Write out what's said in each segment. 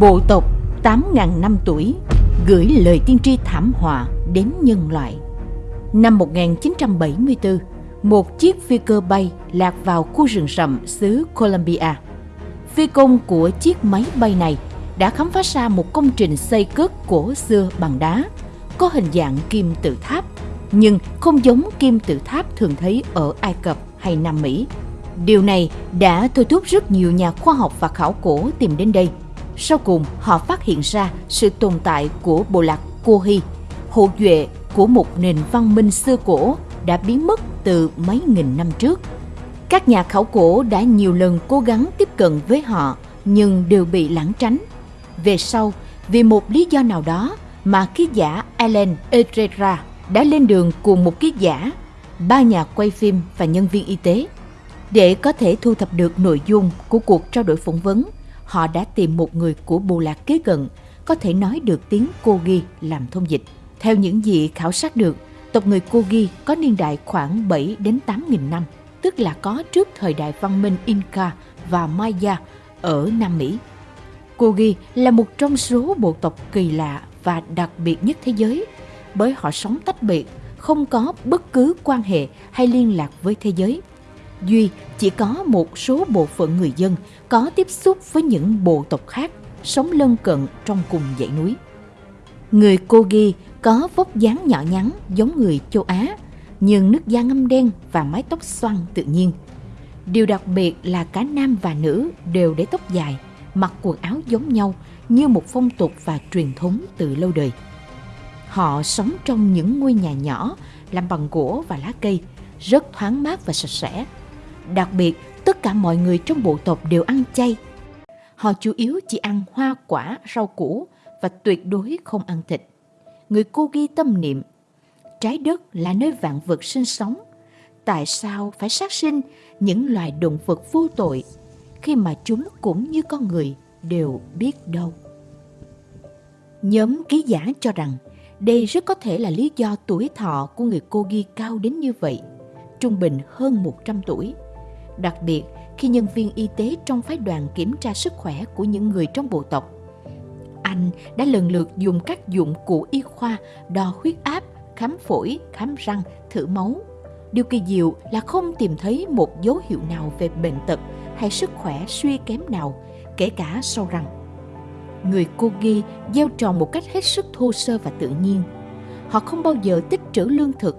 Bộ tộc 8.000 năm tuổi gửi lời tiên tri thảm họa đến nhân loại. Năm 1974, một chiếc phi cơ bay lạc vào khu rừng rậm xứ Colombia. Phi công của chiếc máy bay này đã khám phá ra một công trình xây cất cổ xưa bằng đá, có hình dạng kim tự tháp, nhưng không giống kim tự tháp thường thấy ở Ai Cập hay Nam Mỹ. Điều này đã thôi thúc rất nhiều nhà khoa học và khảo cổ tìm đến đây. Sau cùng, họ phát hiện ra sự tồn tại của bộ lạc Kohi, hậu duệ của một nền văn minh xưa cổ đã biến mất từ mấy nghìn năm trước. Các nhà khảo cổ đã nhiều lần cố gắng tiếp cận với họ nhưng đều bị lãng tránh. Về sau, vì một lý do nào đó mà ký giả Alan Etrera đã lên đường cùng một ký giả, ba nhà quay phim và nhân viên y tế. Để có thể thu thập được nội dung của cuộc trao đổi phỏng vấn, họ đã tìm một người của bộ lạc kế cận có thể nói được tiếng Kogi làm thông dịch. Theo những gì khảo sát được, tộc người Kogi có niên đại khoảng 7 đến 8 nghìn năm, tức là có trước thời đại văn minh Inca và Maya ở Nam Mỹ. Kogi là một trong số bộ tộc kỳ lạ và đặc biệt nhất thế giới bởi họ sống tách biệt, không có bất cứ quan hệ hay liên lạc với thế giới. Duy chỉ có một số bộ phận người dân có tiếp xúc với những bộ tộc khác sống lân cận trong cùng dãy núi. Người Kogi có vóc dáng nhỏ nhắn giống người châu Á, nhưng nước da ngâm đen và mái tóc xoăn tự nhiên. Điều đặc biệt là cả nam và nữ đều để tóc dài, mặc quần áo giống nhau như một phong tục và truyền thống từ lâu đời. Họ sống trong những ngôi nhà nhỏ làm bằng gỗ và lá cây, rất thoáng mát và sạch sẽ. Đặc biệt, tất cả mọi người trong bộ tộc đều ăn chay. Họ chủ yếu chỉ ăn hoa quả, rau củ và tuyệt đối không ăn thịt. Người cô ghi tâm niệm, trái đất là nơi vạn vật sinh sống. Tại sao phải sát sinh những loài động vật vô tội khi mà chúng cũng như con người đều biết đâu. Nhóm ký giả cho rằng đây rất có thể là lý do tuổi thọ của người cô ghi cao đến như vậy, trung bình hơn 100 tuổi. Đặc biệt khi nhân viên y tế trong phái đoàn kiểm tra sức khỏe của những người trong bộ tộc. Anh đã lần lượt dùng các dụng cụ y khoa đo huyết áp, khám phổi, khám răng, thử máu. Điều kỳ diệu là không tìm thấy một dấu hiệu nào về bệnh tật hay sức khỏe suy kém nào, kể cả sâu răng người Kogi gieo trò một cách hết sức thô sơ và tự nhiên. Họ không bao giờ tích trữ lương thực,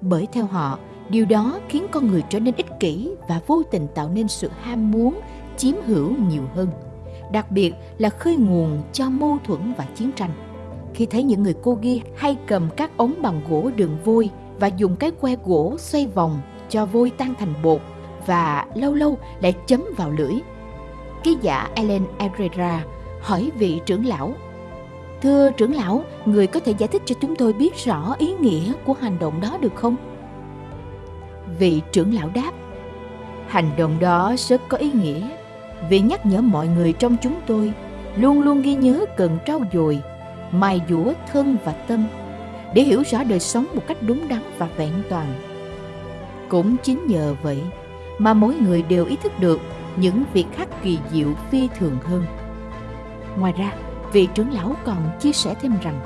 bởi theo họ, điều đó khiến con người trở nên ích kỷ và vô tình tạo nên sự ham muốn, chiếm hữu nhiều hơn. Đặc biệt là khơi nguồn cho mâu thuẫn và chiến tranh. Khi thấy những người cô ghi hay cầm các ống bằng gỗ đường vôi và dùng cái que gỗ xoay vòng cho vôi tan thành bột và lâu lâu lại chấm vào lưỡi. Ký giả Ellen Herrera hỏi vị trưởng lão, thưa trưởng lão, người có thể giải thích cho chúng tôi biết rõ ý nghĩa của hành động đó được không vị trưởng lão đáp hành động đó rất có ý nghĩa. Vì nhắc nhở mọi người trong chúng tôi luôn luôn ghi nhớ cần trau dồi mài dũa thân và tâm để hiểu rõ đời sống một cách đúng đắn và vẹn toàn. Cũng chính nhờ vậy mà mỗi người đều ý thức được những việc khác kỳ diệu phi thường hơn. Ngoài ra, vị trưởng lão còn chia sẻ thêm rằng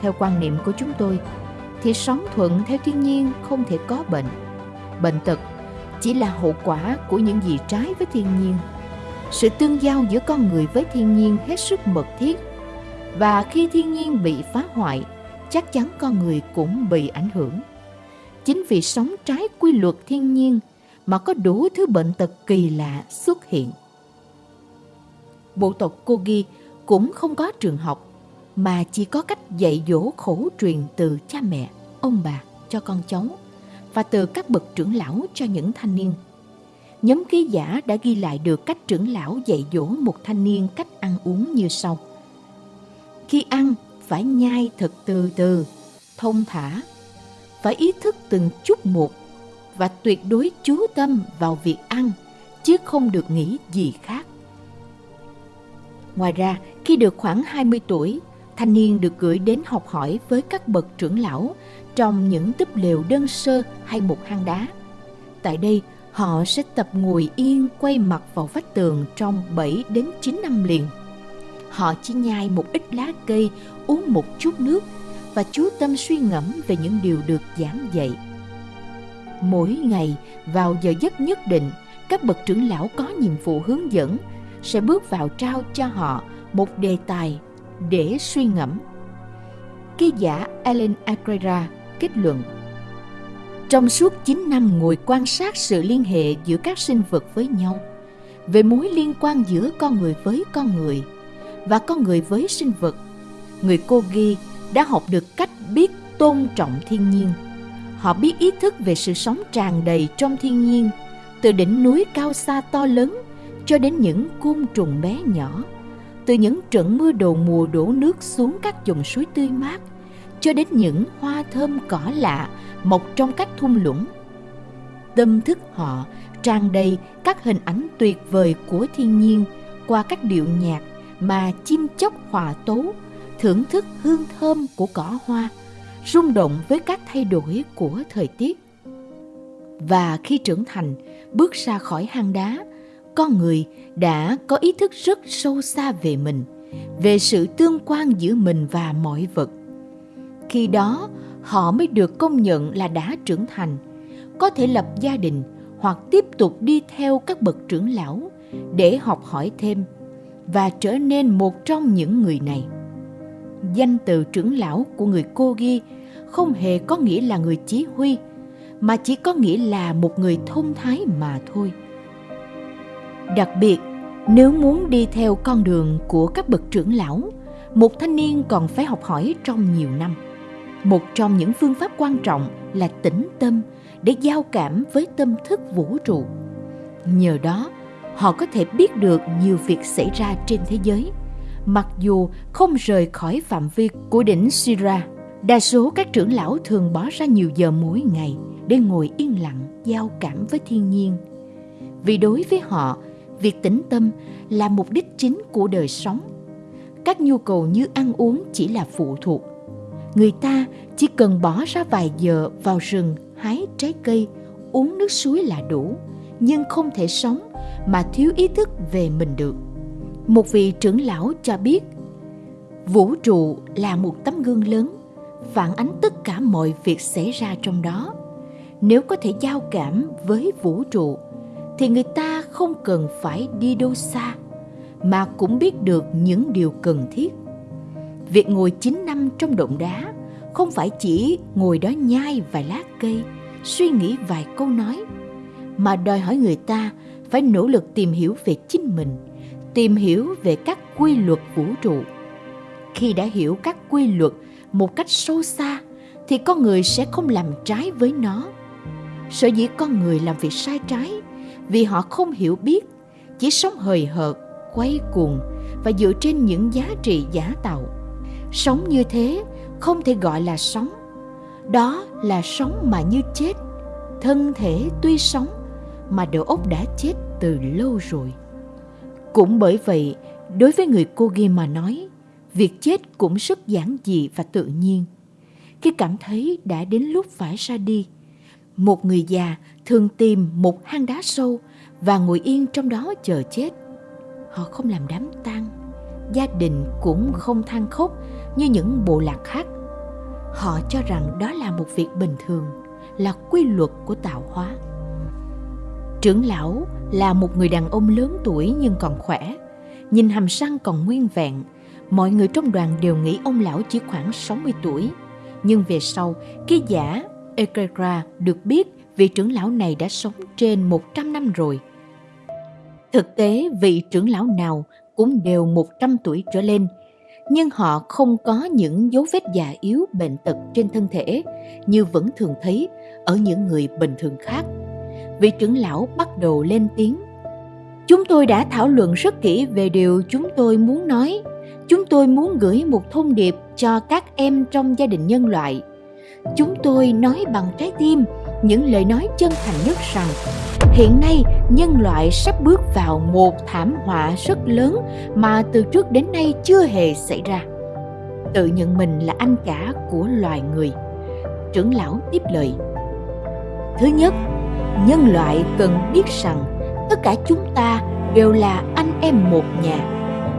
Theo quan niệm của chúng tôi, thì sống thuận theo thiên nhiên không thể có bệnh. Bệnh tật chỉ là hậu quả của những gì trái với thiên nhiên. Sự tương giao giữa con người với thiên nhiên hết sức mật thiết và khi thiên nhiên bị phá hoại, chắc chắn con người cũng bị ảnh hưởng. Chính vì sống trái quy luật thiên nhiên mà có đủ thứ bệnh tật kỳ lạ xuất hiện bộ tộc Kogi cũng không có trường học mà chỉ có cách dạy dỗ khổ truyền từ cha mẹ, ông bà cho con cháu và từ các bậc trưởng lão cho những thanh niên. Nhóm ký giả đã ghi lại được cách trưởng lão dạy dỗ một thanh niên cách ăn uống như sau. Khi ăn, phải nhai thật từ từ, thông thả, phải ý thức từng chút một và tuyệt đối chú tâm vào việc ăn chứ không được nghĩ gì khác. Ngoài ra, khi được khoảng 20 tuổi, thanh niên được gửi đến học hỏi với các bậc trưởng lão trong những túp lều đơn sơ hay một hang đá. Tại đây, họ sẽ tập ngồi yên quay mặt vào vách tường trong 7 đến 9 năm liền. họ chỉ nhai một ít lá cây uống một chút nước và chú tâm suy ngẫm về những điều được giảng dạy mỗi ngày vào giờ giấc nhất định các bậc trưởng lão có nhiệm vụ hướng dẫn sẽ bước vào trao cho họ một đề tài để suy ngẫm ký giả Ellen Agrera kết luận trong suốt 9 năm ngồi quan sát sự liên hệ giữa các sinh vật với nhau, về mối liên quan giữa con người với con người và con người với sinh vật, người cô ghi đã học được cách biết tôn trọng thiên nhiên. Họ biết ý thức về sự sống tràn đầy trong thiên nhiên, từ đỉnh núi cao xa to lớn cho đến những côn trùng bé nhỏ, từ những trận mưa đầu mùa đổ nước xuống các dòng suối tươi mát – cho đến những hoa thơm cỏ lạ mọc trong các thung lũng. Tâm thức họ tràn đầy các hình ảnh tuyệt vời của thiên nhiên qua các điệu nhạc mà chim chóc hòa tấu, thưởng thức hương thơm của cỏ hoa, rung động với các thay đổi của thời tiết. Và khi trưởng thành, bước ra khỏi hang đá, con người đã có ý thức rất sâu xa về mình, về sự tương quan giữa mình và mọi vật. Khi đó họ mới được công nhận là đã trưởng thành có thể lập gia đình hoặc tiếp tục đi theo các bậc trưởng lão để học hỏi thêm và trở nên một trong những người này. Danh từ trưởng lão của người cô ghi không hề có nghĩa là người chỉ huy mà chỉ có nghĩa là một người thông thái mà thôi đặc biệt nếu muốn đi theo con đường của các bậc trưởng lão một thanh niên còn phải học hỏi trong nhiều năm một trong những phương pháp quan trọng là tĩnh tâm để giao cảm với tâm thức vũ trụ nhờ đó họ có thể biết được nhiều việc xảy ra trên thế giới mặc dù không rời khỏi phạm vi của đỉnh Sira. Đa số các trưởng lão thường bỏ ra nhiều giờ mỗi ngày để ngồi yên lặng giao cảm với thiên nhiên. Vì đối với họ, việc tĩnh tâm là mục đích chính của đời sống. Các nhu cầu như ăn uống chỉ là phụ thuộc. Người ta chỉ cần bỏ ra vài giờ vào rừng, hái trái cây, uống nước suối là đủ, nhưng không thể sống mà thiếu ý thức về mình được. Một vị trưởng lão cho biết, vũ trụ là một tấm gương lớn, phản ánh tất cả mọi việc xảy ra trong đó. Nếu có thể giao cảm với vũ trụ, thì người ta không cần phải đi đâu xa mà cũng biết được những điều cần thiết Việc ngồi 9 năm trong động đá không phải chỉ ngồi đó nhai vài lá cây, suy nghĩ vài câu nói, mà đòi hỏi người ta phải nỗ lực tìm hiểu về chính mình, tìm hiểu về các quy luật vũ trụ. Khi đã hiểu các quy luật một cách sâu xa thì con người sẽ không làm trái với nó. Sở dĩ con người làm việc sai trái vì họ không hiểu biết, chỉ sống hời hợt, quay cuồng và dựa trên những giá trị giả tạo. Sống như thế không thể gọi là sống. Đó là sống mà như chết. Thân thể tuy sống mà đầu óc đã chết từ lâu rồi. Cũng bởi vậy đối với người cô ghi mà nói việc chết cũng rất giản dị và tự nhiên. Khi cảm thấy đã đến lúc phải ra đi một người già thường tìm một hang đá sâu và ngồi yên trong đó chờ chết. Họ không làm đám tang, gia đình cũng không than khóc như những bộ lạc khác. Họ cho rằng đó là một việc bình thường, là quy luật của tạo hóa. Trưởng lão là một người đàn ông lớn tuổi nhưng còn khỏe, nhìn hàm răng còn nguyên vẹn. Mọi người trong đoàn đều nghĩ ông lão chỉ khoảng 60 tuổi, nhưng về sau, ký giả Ekegra được biết vị trưởng lão này đã sống trên 100 năm rồi. Thực tế, vị trưởng lão nào cũng đều 100 tuổi trở lên nhưng họ không có những dấu vết già yếu bệnh tật trên thân thể như vẫn thường thấy ở những người bình thường khác. Vị trưởng lão bắt đầu lên tiếng. Chúng tôi đã thảo luận rất kỹ về điều chúng tôi muốn nói. Chúng tôi muốn gửi một thông điệp cho các em trong gia đình nhân loại. Chúng tôi nói bằng trái tim, những lời nói chân thành nhất rằng, hiện nay nhân loại sắp bước vào một thảm họa rất lớn mà từ trước đến nay chưa hề xảy ra. Tự nhận mình là anh cả của loài người. Trưởng lão tiếp lời. Thứ nhất, nhân loại cần biết rằng tất cả chúng ta đều là anh em một nhà.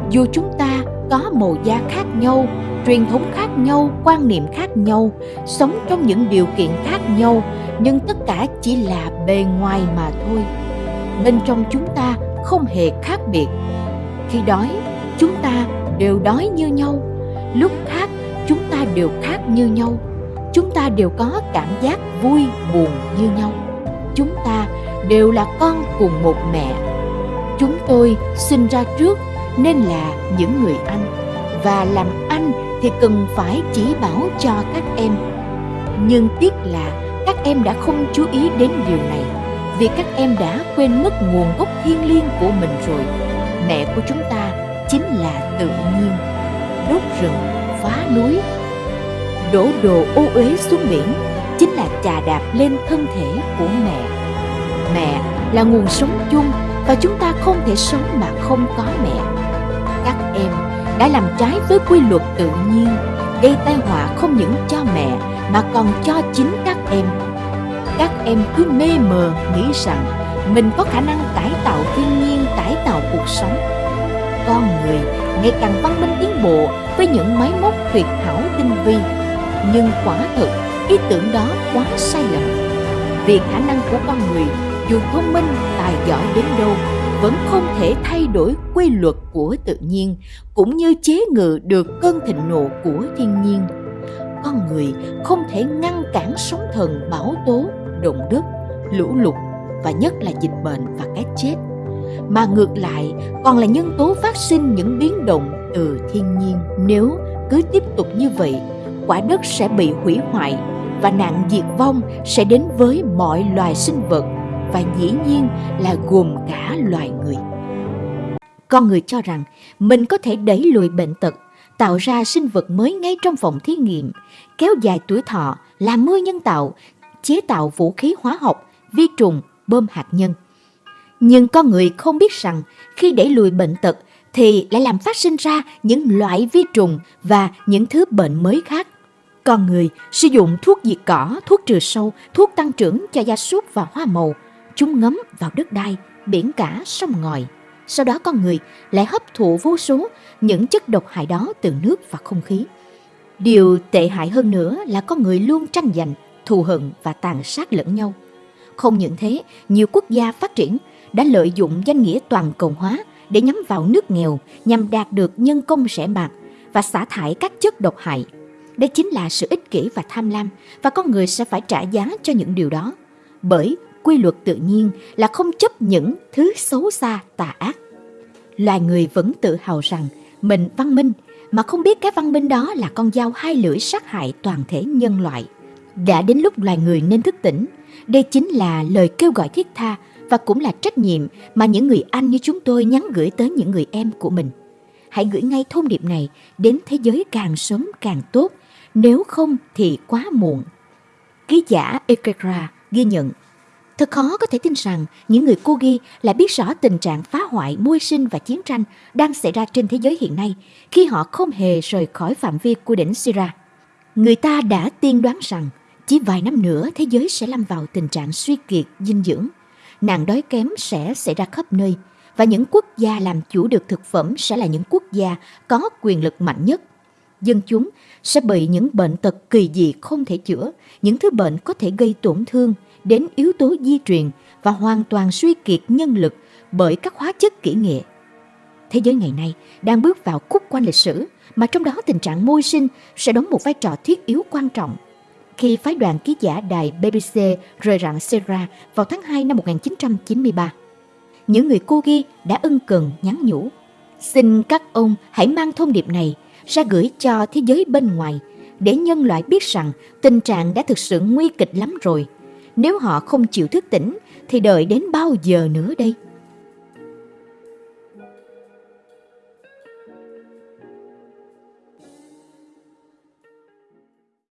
Dù chúng ta có màu da khác nhau truyền thống khác nhau, quan niệm khác nhau, sống trong những điều kiện khác nhau, nhưng tất cả chỉ là bề ngoài mà thôi. Bên trong chúng ta không hề khác biệt. Khi đói, chúng ta đều đói như nhau. Lúc khác chúng ta đều khác như nhau. Chúng ta đều có cảm giác vui, buồn như nhau. Chúng ta đều là con cùng một mẹ. Chúng tôi sinh ra trước nên là những người anh. Và làm anh thì cần phải chỉ bảo cho các em. Nhưng tiếc là các em đã không chú ý đến điều này, vì các em đã quên mất nguồn gốc thiêng liêng của mình rồi. Mẹ của chúng ta chính là tự nhiên. Đốt rừng, phá núi. Đổ đồ ô uế xuống biển chính là chà đạp lên thân thể của mẹ. Mẹ là nguồn sống chung và chúng ta không thể sống mà không có mẹ. Các em đã làm trái với quy luật tự nhiên, gây tai họa không những cho mẹ mà còn cho chính các em. Các em cứ mê mờ nghĩ rằng mình có khả năng cải tạo thiên nhiên, cải tạo cuộc sống. Con người ngày càng văn minh tiến bộ với những máy móc tuyệt hảo tinh vi. Nhưng quả thực, ý tưởng đó quá sai lầm. Vì khả năng của con người dù thông minh, tài giỏi đến đâu vẫn không thể thay đổi quy luật của tự nhiên, cũng như chế ngự được cơn thịnh nộ của thiên nhiên. Con người không thể ngăn cản sóng thần bão tố, động đất, lũ lụt, và nhất là dịch bệnh và cái chết. Mà ngược lại, còn là nhân tố phát sinh những biến động từ thiên nhiên. Nếu cứ tiếp tục như vậy, quả đất sẽ bị hủy hoại và nạn diệt vong sẽ đến với mọi loài sinh vật và dĩ nhiên là gồm cả loài người. Con người cho rằng mình có thể đẩy lùi bệnh tật, tạo ra sinh vật mới ngay trong phòng thí nghiệm, kéo dài tuổi thọ, làm mưa nhân tạo, chế tạo vũ khí hóa học, vi trùng, bơm hạt nhân. Nhưng con người không biết rằng khi đẩy lùi bệnh tật thì lại làm phát sinh ra những loại vi trùng và những thứ bệnh mới khác. Con người sử dụng thuốc diệt cỏ, thuốc trừ sâu, thuốc tăng trưởng cho gia súc và hoa màu – chúng ngấm vào đất đai, biển cả, sông ngòi. Sau đó con người lại hấp thụ vô số những chất độc hại đó từ nước và không khí. Điều tệ hại hơn nữa là con người luôn tranh giành, thù hận và tàn sát lẫn nhau. Không những thế, nhiều quốc gia phát triển đã lợi dụng danh nghĩa toàn cầu hóa để nhắm vào nước nghèo nhằm đạt được nhân công rẻ bạc và xả thải các chất độc hại. Đây chính là sự ích kỷ và tham lam và con người sẽ phải trả giá cho những điều đó. Bởi quy luật tự nhiên là không chấp những thứ xấu xa tà ác. Loài người vẫn tự hào rằng mình văn minh mà không biết cái văn minh đó là con dao hai lưỡi sát hại toàn thể nhân loại. Đã đến lúc loài người nên thức tỉnh. Đây chính là lời kêu gọi thiết tha và cũng là trách nhiệm mà những người anh như chúng tôi nhắn gửi tới những người em của mình. Hãy gửi ngay thông điệp này đến thế giới càng sớm càng tốt, nếu không thì quá muộn. Ký giả Ekekra ghi nhận Thật khó có thể tin rằng những người cô ghi lại biết rõ tình trạng phá hoại, môi sinh và chiến tranh đang xảy ra trên thế giới hiện nay khi họ không hề rời khỏi phạm vi của đỉnh Sira. Người ta đã tiên đoán rằng chỉ vài năm nữa thế giới sẽ lâm vào tình trạng suy kiệt, dinh dưỡng. Nạn đói kém sẽ xảy ra khắp nơi và những quốc gia làm chủ được thực phẩm sẽ là những quốc gia có quyền lực mạnh nhất. Dân chúng sẽ bị những bệnh tật kỳ dị không thể chữa, những thứ bệnh có thể gây tổn thương – đến yếu tố di truyền và hoàn toàn suy kiệt nhân lực bởi các hóa chất kỹ nghệ. Thế giới ngày nay đang bước vào khúc quan lịch sử mà trong đó tình trạng môi sinh sẽ đóng một vai trò thiết yếu quan trọng. Khi phái đoàn ký giả đài BBC rời rạng Sera vào tháng 2 năm 1993, những người cô ghi đã ân cần nhắn nhủ. Xin các ông hãy mang thông điệp này ra gửi cho thế giới bên ngoài để nhân loại biết rằng tình trạng đã thực sự nguy kịch lắm rồi. Nếu họ không chịu thức tỉnh thì đợi đến bao giờ nữa đây?